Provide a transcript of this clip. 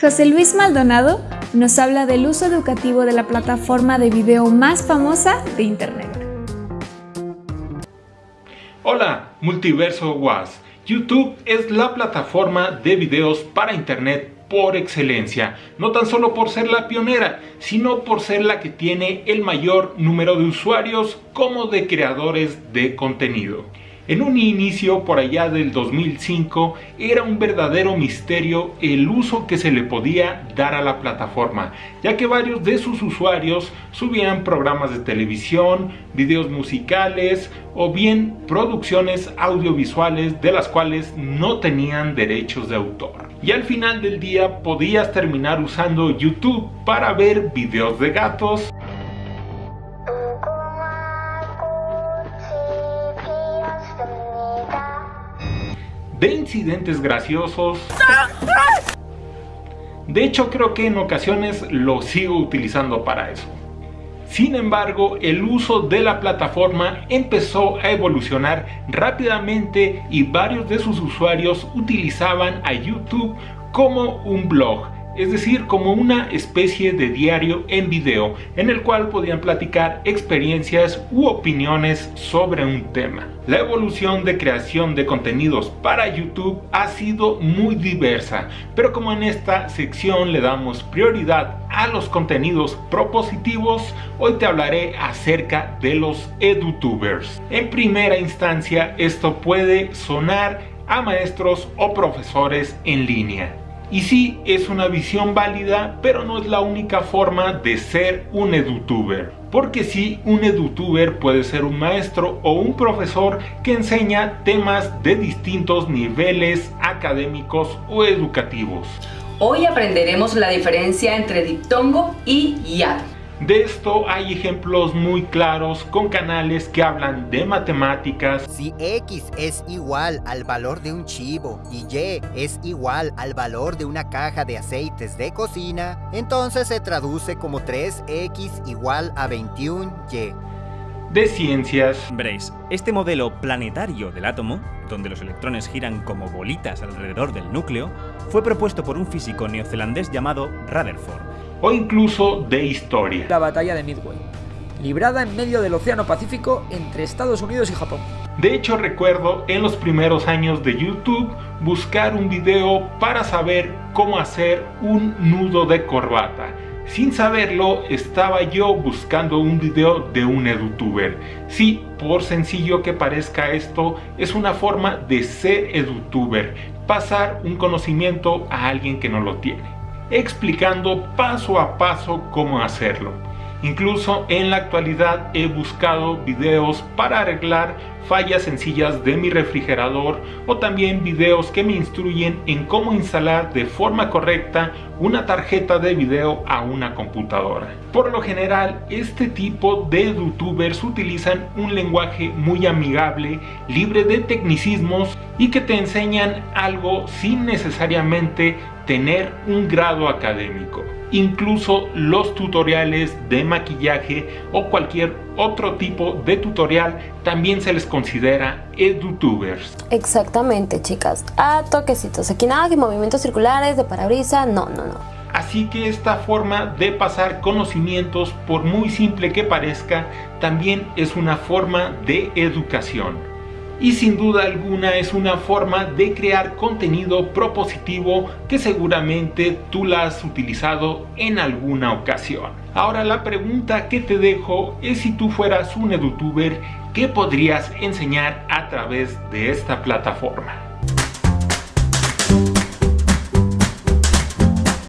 José Luis Maldonado nos habla del uso educativo de la plataforma de video más famosa de Internet. Hola, Multiverso Was. YouTube es la plataforma de videos para Internet por excelencia, no tan solo por ser la pionera, sino por ser la que tiene el mayor número de usuarios como de creadores de contenido. En un inicio por allá del 2005 era un verdadero misterio el uso que se le podía dar a la plataforma, ya que varios de sus usuarios subían programas de televisión, videos musicales o bien producciones audiovisuales de las cuales no tenían derechos de autor. Y al final del día podías terminar usando YouTube para ver videos de gatos, de incidentes graciosos. De hecho creo que en ocasiones lo sigo utilizando para eso. Sin embargo, el uso de la plataforma empezó a evolucionar rápidamente y varios de sus usuarios utilizaban a YouTube como un blog es decir, como una especie de diario en video en el cual podían platicar experiencias u opiniones sobre un tema. La evolución de creación de contenidos para YouTube ha sido muy diversa, pero como en esta sección le damos prioridad a los contenidos propositivos, hoy te hablaré acerca de los edutubers. En primera instancia, esto puede sonar a maestros o profesores en línea. Y sí, es una visión válida, pero no es la única forma de ser un edutuber. Porque sí, un edutuber puede ser un maestro o un profesor que enseña temas de distintos niveles académicos o educativos. Hoy aprenderemos la diferencia entre diptongo y YAD. De esto hay ejemplos muy claros con canales que hablan de matemáticas. Si X es igual al valor de un chivo y Y es igual al valor de una caja de aceites de cocina, entonces se traduce como 3X igual a 21Y. De ciencias. Veréis, este modelo planetario del átomo, donde los electrones giran como bolitas alrededor del núcleo, fue propuesto por un físico neozelandés llamado Rutherford o incluso de historia. La batalla de Midway, librada en medio del Océano Pacífico entre Estados Unidos y Japón. De hecho recuerdo en los primeros años de YouTube buscar un video para saber cómo hacer un nudo de corbata. Sin saberlo, estaba yo buscando un video de un edutuber. Sí, por sencillo que parezca esto, es una forma de ser edutuber, pasar un conocimiento a alguien que no lo tiene explicando paso a paso cómo hacerlo. Incluso en la actualidad he buscado videos para arreglar fallas sencillas de mi refrigerador o también videos que me instruyen en cómo instalar de forma correcta una tarjeta de video a una computadora. Por lo general, este tipo de youtubers utilizan un lenguaje muy amigable, libre de tecnicismos y que te enseñan algo sin necesariamente tener un grado académico incluso los tutoriales de maquillaje o cualquier otro tipo de tutorial también se les considera edutubers. Exactamente chicas, a toquecitos, aquí nada que movimientos circulares de parabrisa, no, no, no. Así que esta forma de pasar conocimientos, por muy simple que parezca, también es una forma de educación y sin duda alguna es una forma de crear contenido propositivo que seguramente tú la has utilizado en alguna ocasión. Ahora la pregunta que te dejo es si tú fueras un edutuber, ¿qué podrías enseñar a través de esta plataforma?